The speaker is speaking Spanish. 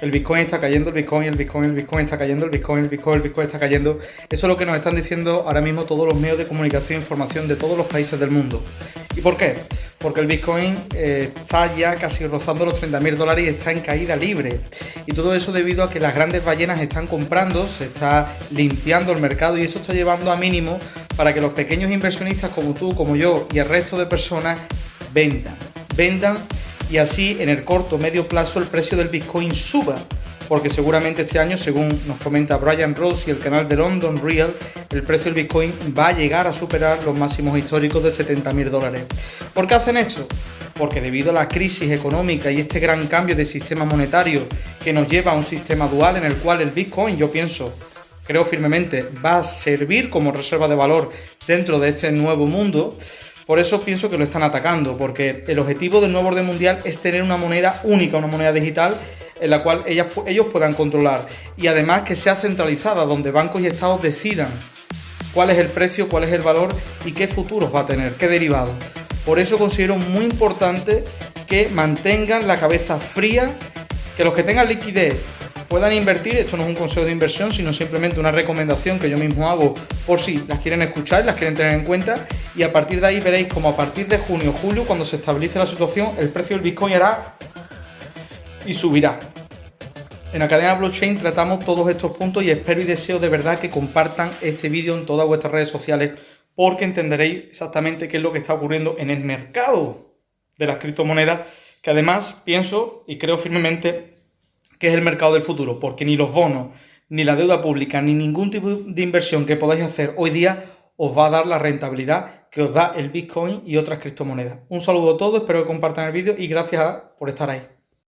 el Bitcoin está cayendo, el Bitcoin, el Bitcoin, el Bitcoin está cayendo, el Bitcoin, el Bitcoin, el Bitcoin está cayendo. Eso es lo que nos están diciendo ahora mismo todos los medios de comunicación e información de todos los países del mundo. ¿Y por qué? Porque el Bitcoin eh, está ya casi rozando los 30.000 dólares y está en caída libre. Y todo eso debido a que las grandes ballenas están comprando, se está limpiando el mercado y eso está llevando a mínimo para que los pequeños inversionistas como tú, como yo y el resto de personas vendan. Vendan y así en el corto medio plazo el precio del Bitcoin suba. Porque seguramente este año, según nos comenta Brian Ross y el canal de London Real, el precio del Bitcoin va a llegar a superar los máximos históricos de 70.000 dólares. ¿Por qué hacen esto? Porque debido a la crisis económica y este gran cambio de sistema monetario que nos lleva a un sistema dual en el cual el Bitcoin, yo pienso, creo firmemente, va a servir como reserva de valor dentro de este nuevo mundo, por eso pienso que lo están atacando, porque el objetivo del nuevo orden mundial es tener una moneda única, una moneda digital en la cual ellos puedan controlar y además que sea centralizada, donde bancos y estados decidan cuál es el precio, cuál es el valor y qué futuros va a tener, qué derivados. Por eso considero muy importante que mantengan la cabeza fría, que los que tengan liquidez puedan invertir. Esto no es un consejo de inversión, sino simplemente una recomendación que yo mismo hago por si las quieren escuchar, las quieren tener en cuenta. Y a partir de ahí veréis como a partir de junio, julio, cuando se estabilice la situación, el precio del Bitcoin hará y subirá. En Academia Blockchain tratamos todos estos puntos y espero y deseo de verdad que compartan este vídeo en todas vuestras redes sociales porque entenderéis exactamente qué es lo que está ocurriendo en el mercado de las criptomonedas, que además pienso y creo firmemente que es el mercado del futuro, porque ni los bonos, ni la deuda pública, ni ningún tipo de inversión que podáis hacer hoy día os va a dar la rentabilidad que os da el Bitcoin y otras criptomonedas. Un saludo a todos, espero que compartan el vídeo y gracias por estar ahí.